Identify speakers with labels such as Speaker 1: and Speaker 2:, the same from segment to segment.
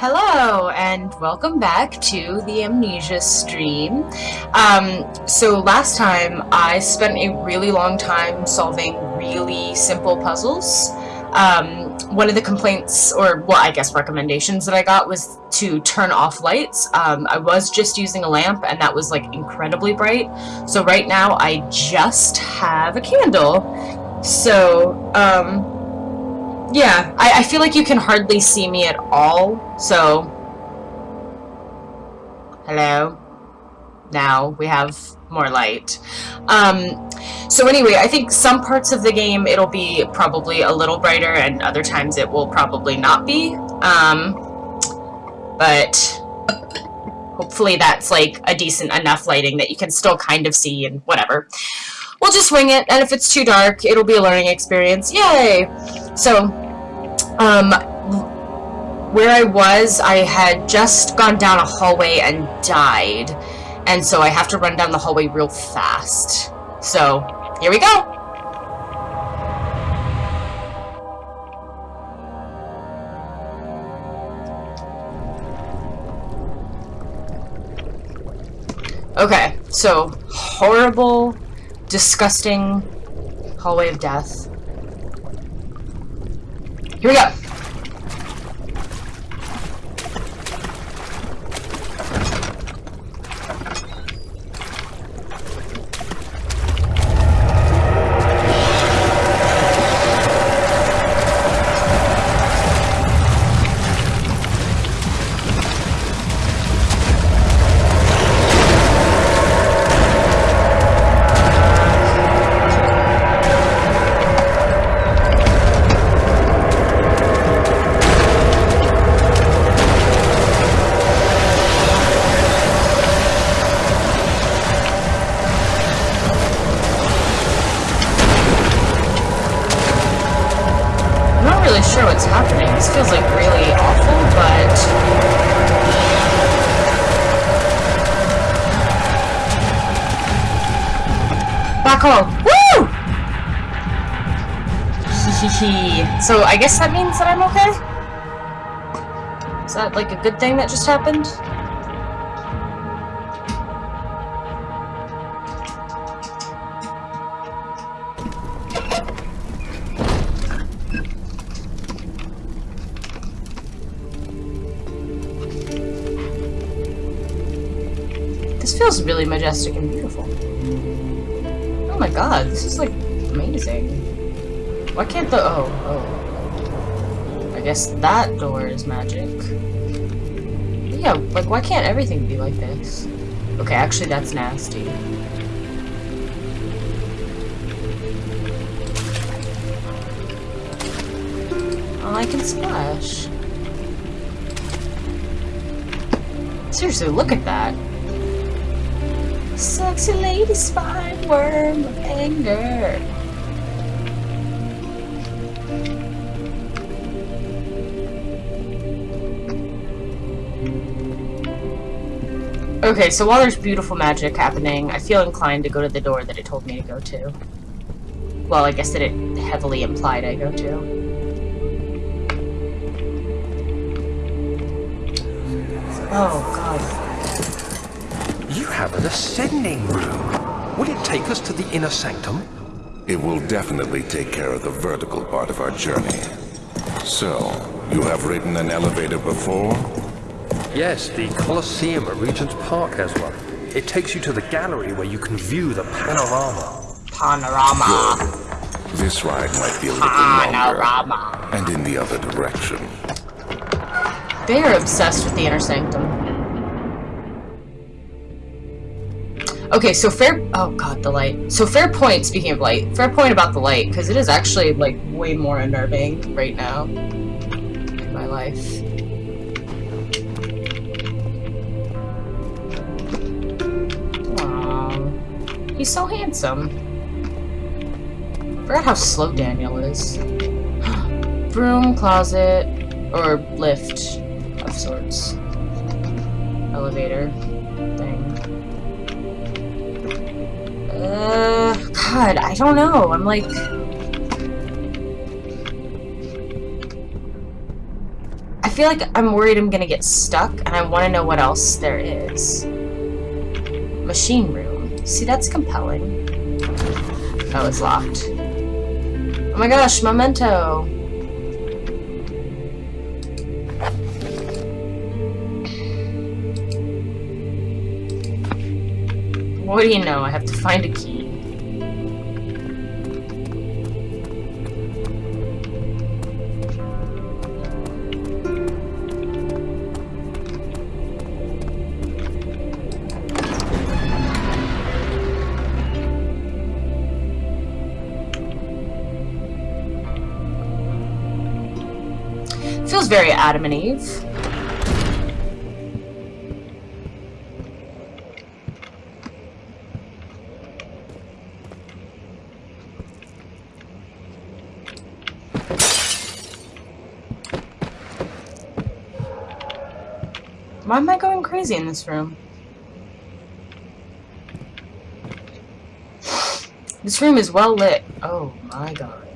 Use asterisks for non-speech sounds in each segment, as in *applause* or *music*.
Speaker 1: Hello, and welcome back to the Amnesia stream. Um, so last time I spent a really long time solving really simple puzzles. Um, one of the complaints, or well, I guess recommendations that I got was to turn off lights. Um, I was just using a lamp and that was like incredibly bright. So right now I just have a candle. So, um, yeah, I, I feel like you can hardly see me at all, so... Hello? Now we have more light. Um, so anyway, I think some parts of the game it'll be probably a little brighter and other times it will probably not be. Um, but hopefully that's like a decent enough lighting that you can still kind of see and whatever. We'll just wing it, and if it's too dark, it'll be a learning experience. Yay! So, um, where I was, I had just gone down a hallway and died. And so I have to run down the hallway real fast. So, here we go! Okay, so horrible, disgusting hallway of death. Here we go. So I guess that means that I'm okay? Is that like a good thing that just happened? This feels really majestic and beautiful. My god, this is like amazing. Why can't the- oh, oh I guess that door is magic. But yeah, like, why can't everything be like this? Okay, actually, that's nasty. I can splash. Seriously, look at that. Sexy lady spine worm of anger. Okay, so while there's beautiful magic happening, I feel inclined to go to the door that it told me to go to. Well, I guess that it heavily implied I go to. Oh, God.
Speaker 2: You have an ascending room. Will it take us to the inner sanctum?
Speaker 3: It will definitely take care of the vertical part of our journey. So, you have ridden an elevator before?
Speaker 2: Yes, the Colosseum at Regent's Park has one. It takes you to the gallery where you can view the panorama.
Speaker 1: Panorama.
Speaker 3: Good. This ride might be a little panorama. longer. And in the other direction.
Speaker 1: They are obsessed with the inner sanctum. Okay, so fair- oh god, the light. So fair point, speaking of light, fair point about the light, because it is actually, like, way more unnerving right now in my life. He's so handsome. Forgot how slow Daniel is. *gasps* Broom, closet, or lift of sorts. Elevator thing. Uh, God, I don't know. I'm like... I feel like I'm worried I'm gonna get stuck, and I want to know what else there is. Machine room. See, that's compelling. Oh, it's locked. Oh my gosh, memento! What do you know? I have to find a key. Feels very Adam and Eve. Why am I going crazy in this room? This room is well lit. Oh my god.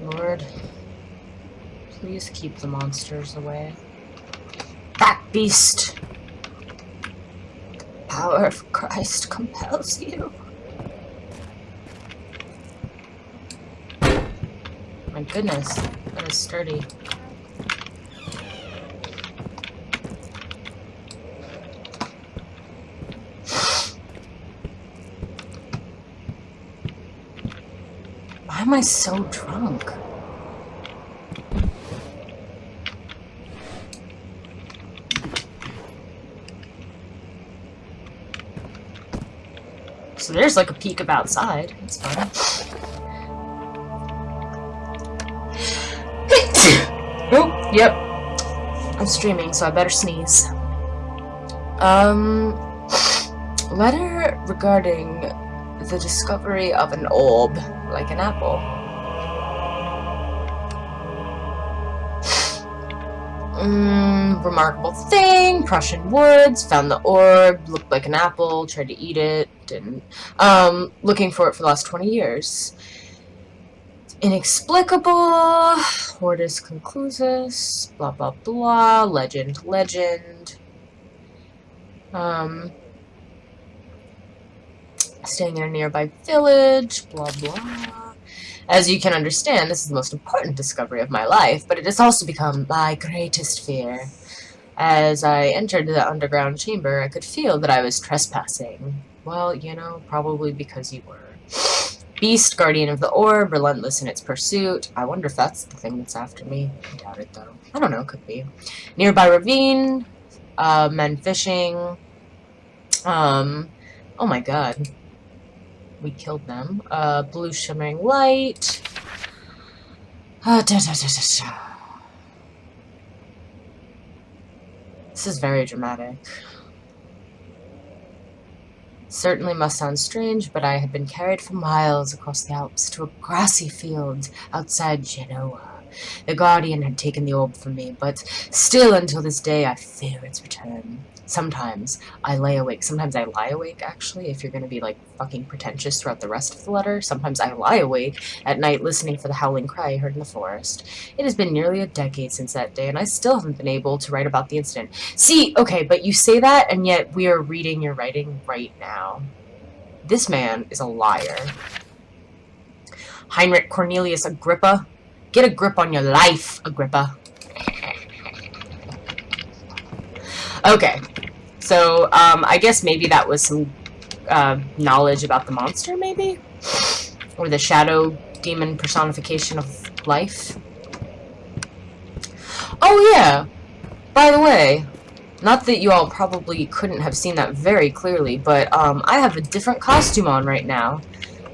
Speaker 1: Lord. Please keep the monsters away. That beast! The power of Christ compels you. My goodness, that is sturdy. Why am I so drunk? So there's like a peek of outside. It's fun. *laughs* oh, yep. I'm streaming, so I better sneeze. Um, letter regarding the discovery of an orb, like an apple. Mm, remarkable thing, Prussian woods, found the orb, looked like an apple, tried to eat it, didn't. Um, looking for it for the last 20 years. Inexplicable, Hortus conclusus, blah blah blah, legend, legend. Um, staying in a nearby village, blah blah. As you can understand, this is the most important discovery of my life, but it has also become my greatest fear. As I entered the underground chamber, I could feel that I was trespassing. Well, you know, probably because you were. Beast, guardian of the orb, relentless in its pursuit. I wonder if that's the thing that's after me. I doubt it, though. I don't know, could be. Nearby ravine, uh, men fishing. Um, oh my god. We killed them. Uh, blue shimmering light. Uh, da, da, da. This is very dramatic. Certainly must sound strange, but I had been carried for miles across the Alps to a grassy field outside Genoa. The Guardian had taken the orb from me, but still until this day I fear its return. Sometimes I lay awake. Sometimes I lie awake, actually, if you're going to be, like, fucking pretentious throughout the rest of the letter. Sometimes I lie awake at night listening for the howling cry I heard in the forest. It has been nearly a decade since that day, and I still haven't been able to write about the incident. See, okay, but you say that, and yet we are reading your writing right now. This man is a liar. Heinrich Cornelius Agrippa. Get a grip on your life, Agrippa. Okay, so um, I guess maybe that was some uh, knowledge about the monster, maybe? Or the shadow demon personification of life? Oh yeah! By the way, not that you all probably couldn't have seen that very clearly, but um, I have a different costume on right now.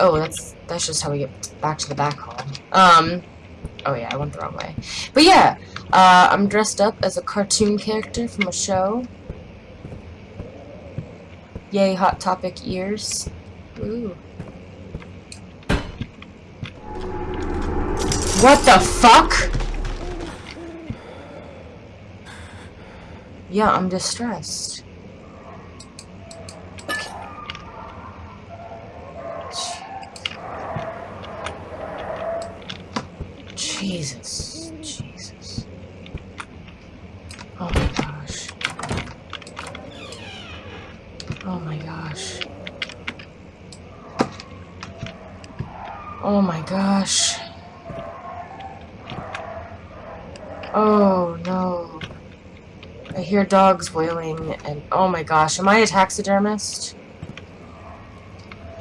Speaker 1: Oh, that's that's just how we get back to the back hall. Um, oh yeah, I went the wrong way. But yeah, uh, I'm dressed up as a cartoon character from a show. Yay, Hot Topic ears. Ooh. What the fuck? Yeah, I'm distressed. Jesus. Jesus. Oh my gosh. Oh my gosh. Oh no. I hear dogs wailing and oh my gosh, am I a taxidermist?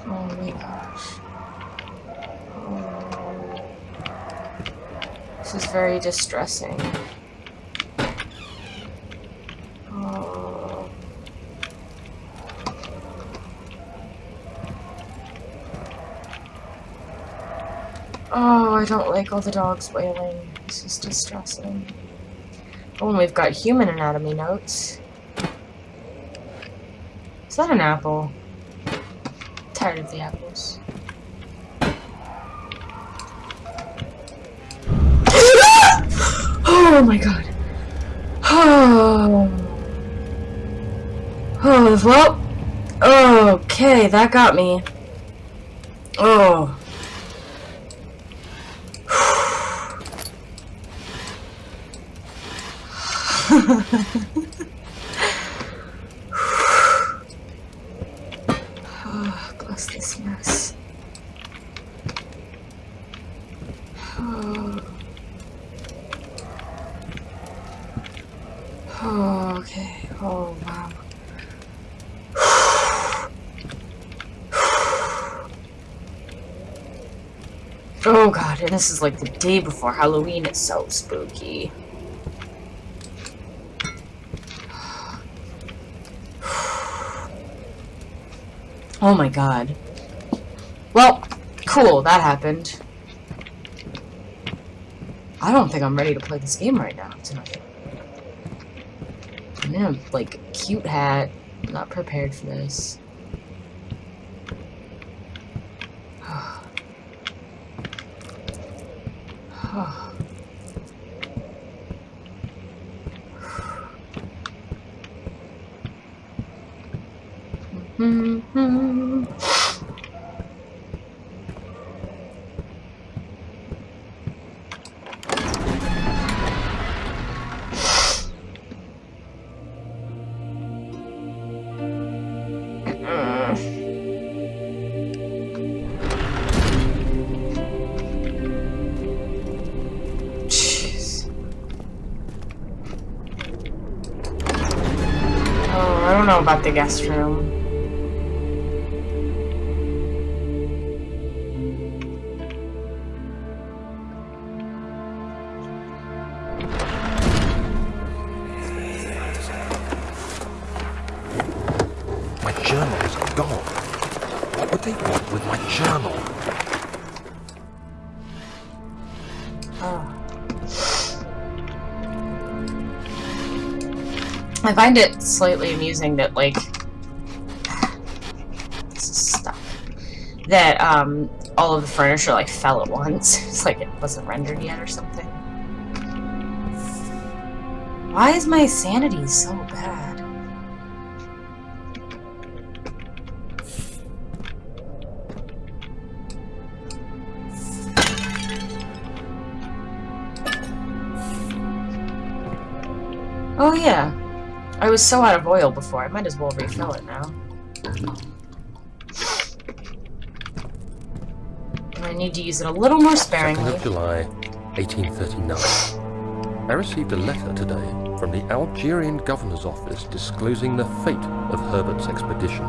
Speaker 1: Oh my gosh. This is very distressing. Oh. I don't like all the dogs wailing. This is distressing. Oh, and we've got human anatomy notes. Is that an apple? tired of the apples. *gasps* oh my god. Oh. *sighs* Oh, well. Okay, that got me. Oh. Oh, bless this mess. Oh. oh, okay. Oh, wow. Oh god, and this is like the day before Halloween. It's so spooky. Oh my god. Well, cool, that happened. I don't think I'm ready to play this game right now, tonight. I'm in a, like, cute hat. I'm not prepared for this. *sighs* *sighs* *sighs* Oh, don't know about the guest room. I find it slightly amusing that, like, stuck. That, um, all of the furniture, like, fell at once. *laughs* It's like it wasn't rendered yet or something. Why is my sanity so bad? Oh yeah, I was so out of oil before, I might as well refill it now. I need to use it a little more
Speaker 2: 2nd
Speaker 1: sparingly.
Speaker 2: of July, 1839. I received a letter today from the Algerian governor's office disclosing the fate of Herbert's expedition.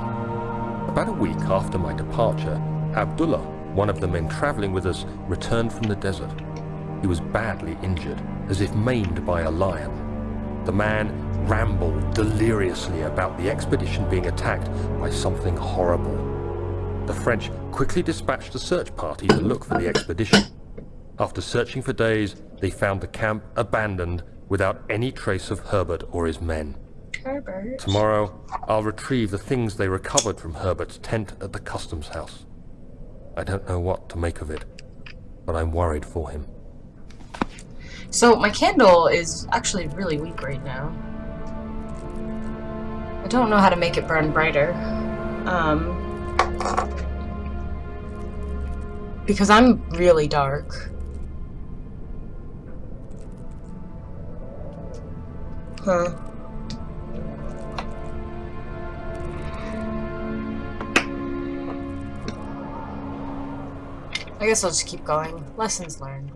Speaker 2: About a week after my departure, Abdullah, one of the men traveling with us, returned from the desert. He was badly injured, as if maimed by a lion. The man rambled deliriously about the expedition being attacked by something horrible. The French quickly dispatched a search party to look for the expedition. After searching for days, they found the camp abandoned without any trace of Herbert or his men.
Speaker 1: Herbert.
Speaker 2: Tomorrow, I'll retrieve the things they recovered from Herbert's tent at the customs house. I don't know what to make of it, but I'm worried for him.
Speaker 1: So my candle is actually really weak right now. I don't know how to make it burn brighter. Um, because I'm really dark. Huh. I guess I'll just keep going. Lessons learned.